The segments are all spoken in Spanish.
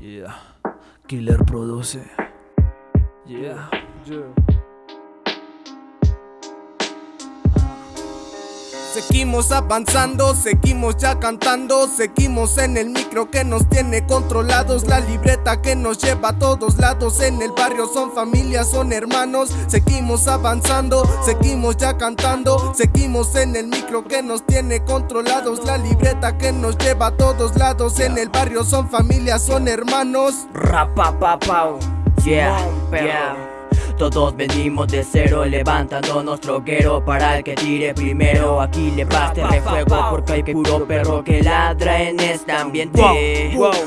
Yeah. Killer produce. Yeah. Seguimos avanzando, seguimos ya cantando, seguimos en el micro que nos tiene controlados, la libreta que nos lleva a todos lados, en el barrio son familias, son hermanos, seguimos avanzando, seguimos ya cantando, seguimos en el micro que nos tiene controlados, la libreta que nos lleva a todos lados, en el barrio son familias, son hermanos. Rapapapau, yeah, yeah. Todos venimos de cero, levantando nuestro troquero para el que tire primero. Aquí le baste de fuego porque hay puro perro que ladra en este ambiente.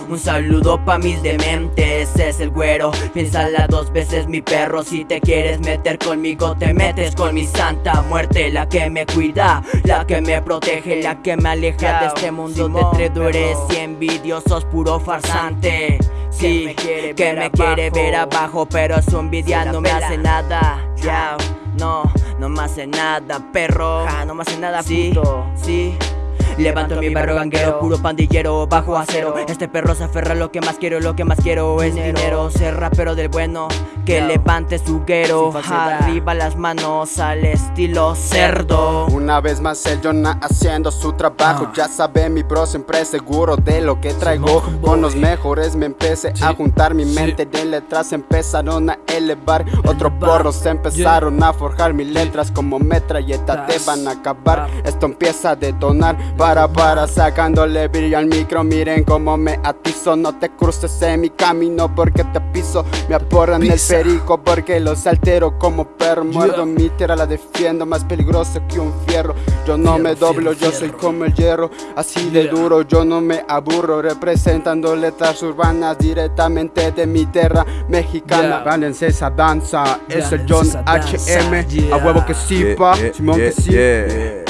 Un saludo pa' mis dementes, es el güero. Piénsala dos veces, mi perro. Si te quieres meter conmigo, te metes con mi santa muerte. La que me cuida, la que me protege, la que me aleja de este mundo de traidores y envidiosos, puro farsante. Sí, que me quiere, ver, abajo, pero su envidia no me hace nada. Ya, no, no me hace nada, perro. no me hace nada, sí, sí. Levanto mi barro ganguero, puro pandillero, bajo a cero Este perro se aferra a lo que más quiero, lo que más quiero es dinero. Ser rapero del bueno, que levante su guero. Arriba las manos al estilo cerdo. Una vez más el Jonah haciendo su trabajo. Ah. Ya sabe mi bro siempre seguro de lo que traigo. Con los mejores me empecé a juntar mi mente. De letras Empezaron a elevar, otros porros empezaron a forjar. Mis letras Como metralleta te van a acabar, esto empieza a detonar. Para para sacándole brillo al micro. Miren cómo me atizo. No te cruces en mi camino porque te piso. Me aporran el perico porque los altero como perro. Muerdo mi tierra, la defiendo. Más peligroso que un fierro. Yo no me doblo, yo soy como el hierro. Así de duro, yo no me aburro. Representando letras urbanas directamente de mi tierra mexicana. Válense esa danza, es el John HM A huevo que sí, pa, Simón que sí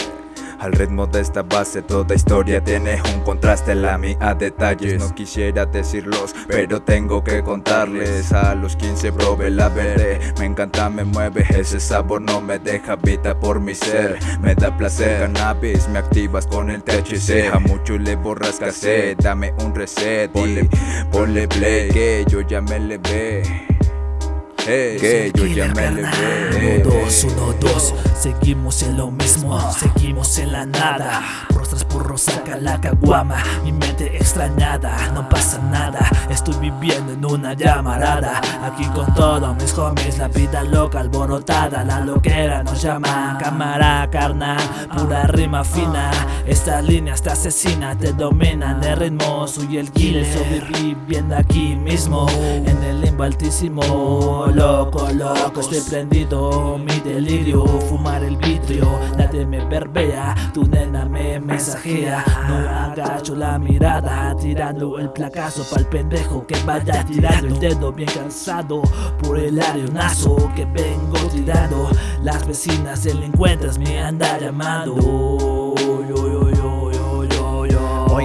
al ritmo de esta base toda historia tiene un contraste La mía detalles. No quisiera decirlos Pero tengo que contarles. A los 15 probé la verde Me encanta, me mueve Ese sabor no me deja vida por mi ser. Me da placer. Cannabis, me activas con el THC A mucho le borras cassette. Dame un reset Ponle, ponle play Que yo ya me levé que yo ya me levé. Uno, dos, uno, dos, seguimos en lo mismo, seguimos en la nada. Rostras por saca la caguama, mi mente extrañada, no pasa nada. Estoy viviendo en una llamarada, aquí con todos mis homies, la vida loca alborotada. La loquera nos llama, cámara carnal, pura rima fina. Esta línea está asesina, te dominan el ritmo, soy el killer, sobreviviendo aquí mismo, en el limbo altísimo loco, loco. Estoy prendido, mi delirio Fumar el vidrio, verbea Tu nena me mensajea. No agacho la mirada Tirando el placazo pa'l pendejo Que vaya tirando el dedo bien cansado Por el arionazo que vengo tirando. Las vecinas delincuentes me andan llamando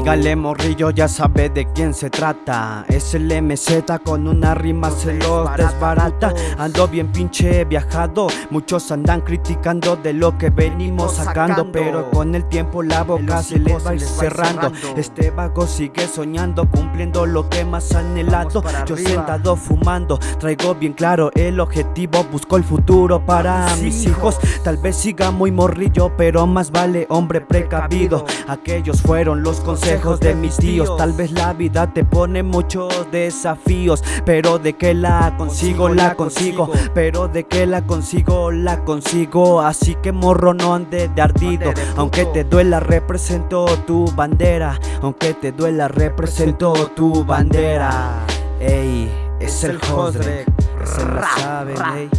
Oígale morrillo ya sabe de quién se trata. Es el MZ con una rima se los desbarata Ando bien pinche viajado. Muchos andan criticando de lo que venimos sacando. Pero con el tiempo la boca se les va cerrando Este vago sigue soñando cumpliendo lo que más anhelado Yo sentado fumando traigo bien claro el objetivo. Busco el futuro para mis hijos. Tal vez siga muy morrillo pero más vale hombre precavido. Aquellos fueron los consejos de mis tíos. Tal vez la vida te pone muchos desafíos Pero de que la consigo, la consigo. Pero de que la consigo, la consigo. Así que morro no ande de ardido. Aunque te duela represento tu bandera. Aunque te duela represento tu bandera. Ey, es el Josdrek, se la saben, ey.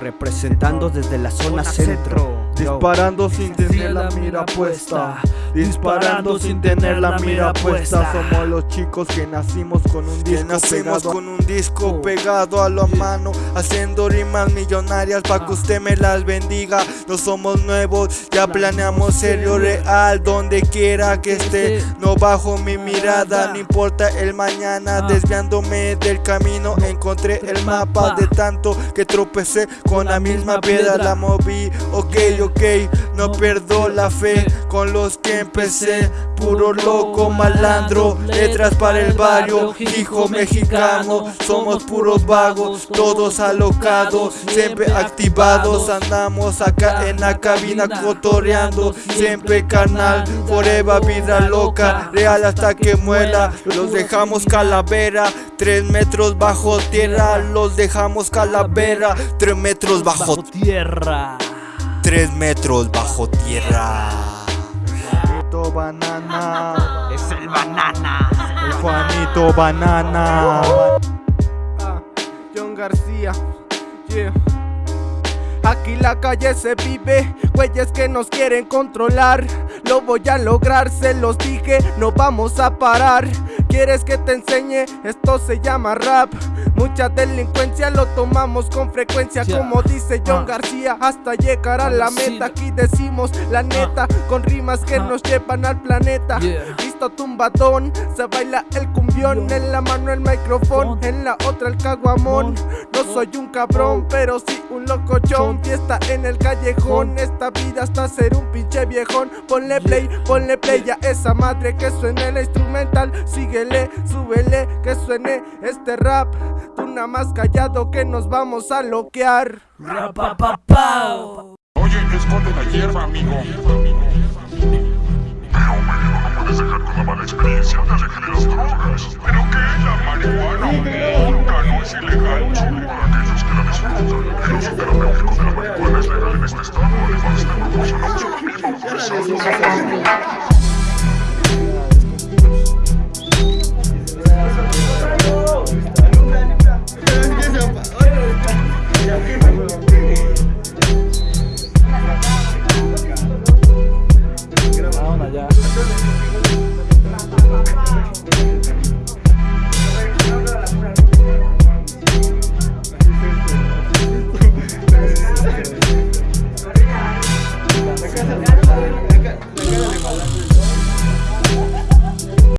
Representando desde la zona centro. Disparando sin tener la mira puesta Disparando sin tener la mira puesta. Somos los chicos que nacimos con un disco pegado. con un disco pegado a la mano Haciendo rimas millonarias para que usted me las bendiga. No somos nuevos, ya planeamos serio real Donde quiera que esté, no bajo mi mirada No importa el mañana, desviándome del camino Encontré el mapa de tanto que tropecé Con la misma piedra. la moví, ok ok, no pierdo la fe con los que empecé. Puro loco, malandro, letras para el barrio, hijo mexicano. Somos puros vagos, todos alocados, siempre activados. Andamos acá en la cabina cotorreando, siempre carnal Forever vida loca, real hasta que muera Los dejamos calavera, tres metros bajo tierra Los dejamos calavera, tres metros Bajo tierra. Tres metros bajo tierra Juanito Banana Es el banana. El Juanito Banana Ah, John García, yeah. Aquí la calle se vive, güeyes que nos quieren controlar. Lo voy a lograr, se los dije, no vamos a parar. ¿Quieres que te enseñe? Esto se llama rap. Mucha delincuencia lo tomamos con frecuencia, como dice John Ah. García, hasta llegar a la meta. Aquí decimos la neta, con rimas que Ah. nos llevan al planeta. Yeah. Listo tumbadón, se baila el en la mano el micrófono, en la otra el caguamón. No soy un cabrón, pero sí un locochón. Fiesta en el callejón, esta vida hasta ser un pinche viejón. Ponle play, ponle play a esa madre que suene el instrumental. Síguele, súbele, que suene este rap. Tú nada más callado que nos vamos a loquear. Rapapapao. Oye, esconde la hierba, amigo. La mala experiencia. Que le das drogas. ¿Pero qué? La marihuana, nunca, no es ilegal.